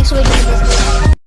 मिलते हैं next video में